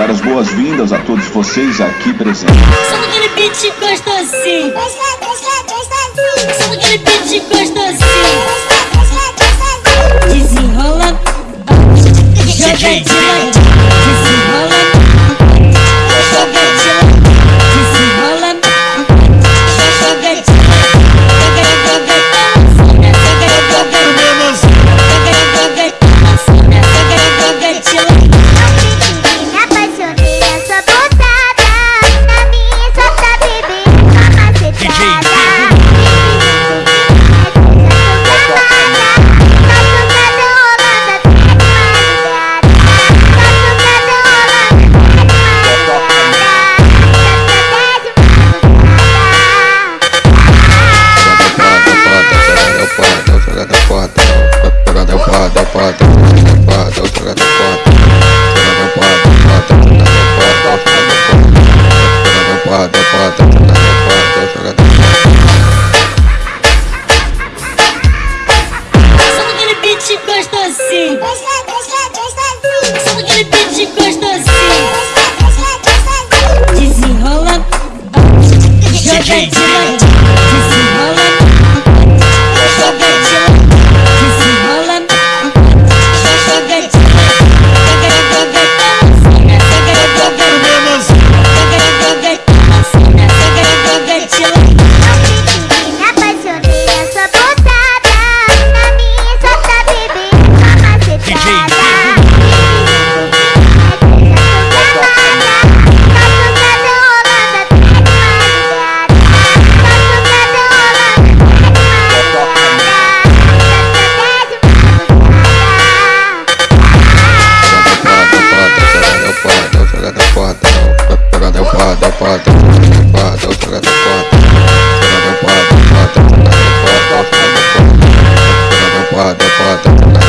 dar as boas-vindas a todos vocês aqui presentes. Só aquele beat gostosinho. Só aquele beat gostosinho. Desenrola, joga de. gostosinho. Só aquele beat gostosinho. Desenrola, joga direto. Хватит.